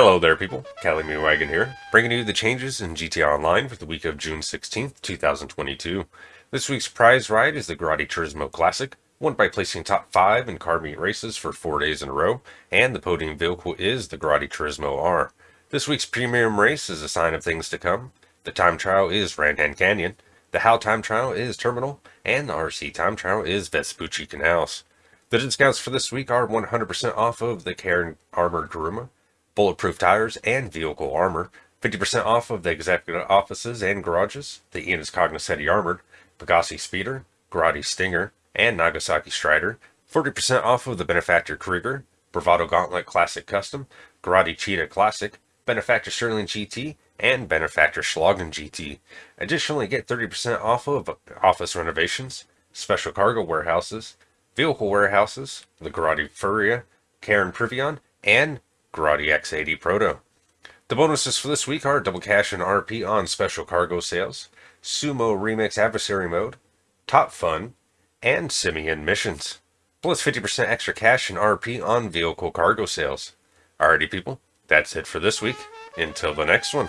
Hello there people, Calamity Wagon here, bringing you the changes in GTA Online for the week of June 16th, 2022. This week's prize ride is the Grotti Turismo Classic, won by placing top 5 in car meet races for 4 days in a row, and the podium vehicle is the Grotti Turismo R. This week's premium race is a sign of things to come. The time trial is Raton Canyon, the HAL time trial is Terminal, and the RC time trial is Vespucci Canals. The discounts for this week are 100% off of the Karin Armored Kuruma, bulletproof tires, and vehicle armor, 50% off of the executive offices and garages, the Enus Cognoscenti Armored, Pegassi Speeder, Grotti Stinger, and Nagasaki Stryder, 40% off of the Benefactor Krieger, Bravado Gauntlet Classic Custom, Grotti Cheetah Classic, Benefactor Sterling GT, and Benefactor Schlagen GT. Additionally, get 30% off of office renovations, special cargo warehouses, vehicle warehouses, the Grotti Furia, Karin Previon, and Grotti X80 Proto. The bonuses for this week are double cash and RP on special cargo sales, Sumo Remix Adversary Mode, Top Fun, and Simeon Missions. Plus 50% extra cash and RP on vehicle cargo sales. Alrighty people, that's it for this week. Until the next one.